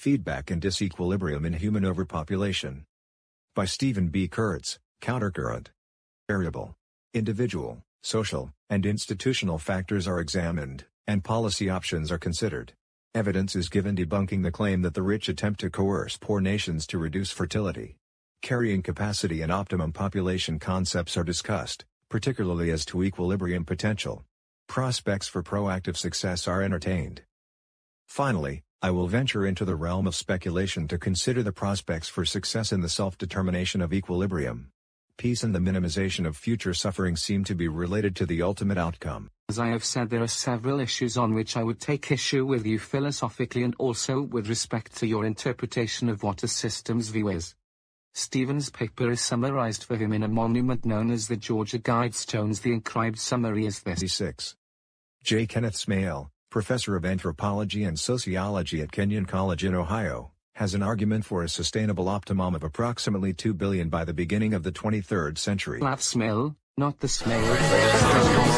Feedback and Disequilibrium in Human Overpopulation. By Stephen B. Kurtz, Countercurrent. Variable. Individual, social, and institutional factors are examined, and policy options are considered. Evidence is given debunking the claim that the rich attempt to coerce poor nations to reduce fertility. Carrying capacity and optimum population concepts are discussed, particularly as to equilibrium potential. Prospects for proactive success are entertained. Finally, I will venture into the realm of speculation to consider the prospects for success in the self-determination of equilibrium. Peace and the minimization of future suffering seem to be related to the ultimate outcome. As I have said there are several issues on which I would take issue with you philosophically and also with respect to your interpretation of what a system's view is. Stephen's paper is summarized for him in a monument known as the Georgia Guidestones. The inscribed summary is this. 6. J. Kenneth Smail, professor of anthropology and sociology at Kenyon College in Ohio, has an argument for a sustainable optimum of approximately 2 billion by the beginning of the 23rd century. Laugh Smail, not the Smale.